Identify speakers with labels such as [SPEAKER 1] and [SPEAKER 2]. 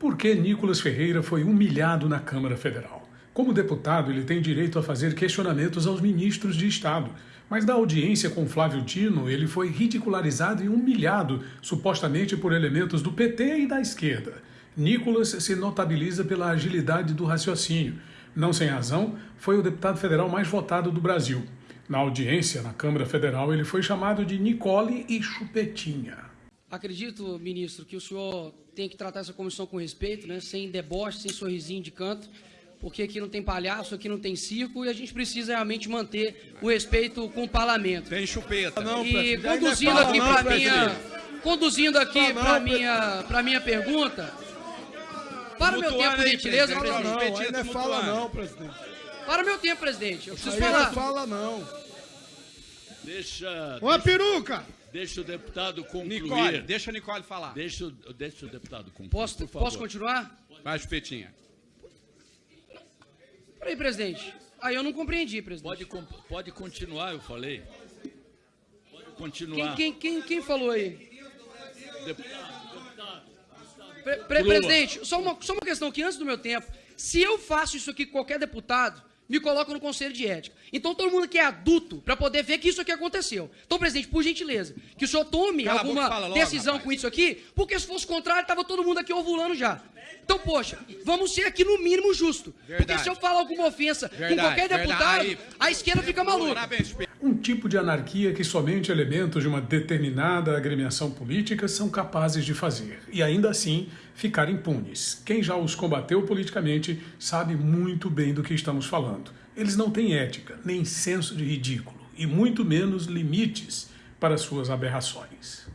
[SPEAKER 1] Por que Nicolas Ferreira foi humilhado na Câmara Federal? Como deputado, ele tem direito a fazer questionamentos aos ministros de Estado, mas na audiência com Flávio Dino, ele foi ridicularizado e humilhado, supostamente por elementos do PT e da esquerda. Nicolas se notabiliza pela agilidade do raciocínio. Não sem razão, foi o deputado federal mais votado do Brasil. Na audiência na Câmara Federal, ele foi chamado de Nicole e Chupetinha.
[SPEAKER 2] Acredito, ministro, que o senhor tem que tratar essa comissão com respeito, né? sem deboche, sem sorrisinho de canto, porque aqui não tem palhaço, aqui não tem circo e a gente precisa realmente manter o respeito com o parlamento.
[SPEAKER 3] Tem chupeta. Não,
[SPEAKER 2] e conduzindo aqui para minha, conduzindo aqui para minha, para minha pergunta. Para o meu tempo, por gentileza,
[SPEAKER 3] presidente.
[SPEAKER 2] Não,
[SPEAKER 3] não, aí não é fala não, presidente.
[SPEAKER 2] Para o meu tempo, presidente. Eu preciso falar.
[SPEAKER 3] Não fala não.
[SPEAKER 4] Deixa.
[SPEAKER 3] Uma peruca!
[SPEAKER 4] Deixa o deputado concluir.
[SPEAKER 5] Nicole, deixa a Nicole falar.
[SPEAKER 4] Deixa, o- deixa o deputado concluir.
[SPEAKER 2] Posso,
[SPEAKER 4] por favor.
[SPEAKER 2] posso continuar?
[SPEAKER 5] Vai, Chupetinha.
[SPEAKER 2] Peraí, presidente. Aí eu não compreendi, presidente.
[SPEAKER 4] Pode, pode continuar, eu falei. Pode
[SPEAKER 2] Quem,
[SPEAKER 4] continuar.
[SPEAKER 2] quem, quem, quem falou aí?
[SPEAKER 4] Deputado, deputado.
[SPEAKER 2] Pre- pre- presidente, só uma, só uma questão que antes do meu tempo, se eu faço isso aqui com qualquer deputado, me coloco no conselho de ética. Então todo mundo que é adulto para poder ver que isso aqui aconteceu. Então, presidente, por gentileza, que o senhor tome
[SPEAKER 5] Cala
[SPEAKER 2] alguma
[SPEAKER 5] logo,
[SPEAKER 2] decisão
[SPEAKER 5] rapaz.
[SPEAKER 2] com isso aqui, porque se fosse contrário, tava todo mundo aqui ovulando já. Então, poxa, vamos ser aqui no mínimo justo. Porque
[SPEAKER 5] Verdade.
[SPEAKER 2] se eu falar alguma ofensa com
[SPEAKER 5] Verdade,
[SPEAKER 2] qualquer
[SPEAKER 5] verdade.
[SPEAKER 2] deputado, a esquerda fica maluca.
[SPEAKER 1] Um tipo de anarquia que somente elementos de uma determinada agremiação política são capazes de fazer, e ainda assim ficar impunes. Quem já os combateu politicamente sabe muito bem do que estamos falando. Eles não têm ética, nem senso de ridículo, e muito menos limites para suas aberrações.